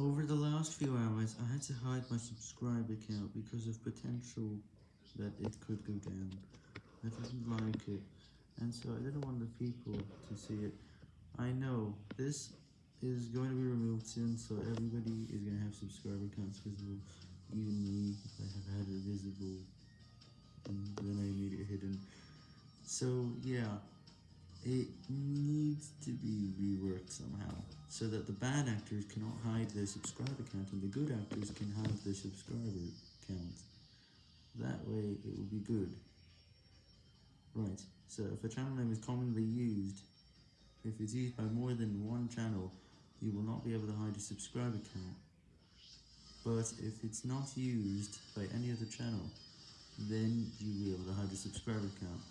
Over the last few hours, I had to hide my subscribe account because of potential that it could go down. I didn't like it, and so I didn't want the people to see it. I know, this is going to be removed soon, so everybody is going to have subscriber accounts visible, even me, I have had it visible, and then I made it hidden. So, yeah, it needs to be reworked somehow, so that the bad actors cannot hide their subscriber count and the good actors can hide their subscriber count. That way, it will be good. Right, so if a channel name is commonly used, if it's used by more than one channel, you will not be able to hide a subscriber count. But if it's not used by any other channel, then you will be able to hide a subscriber account.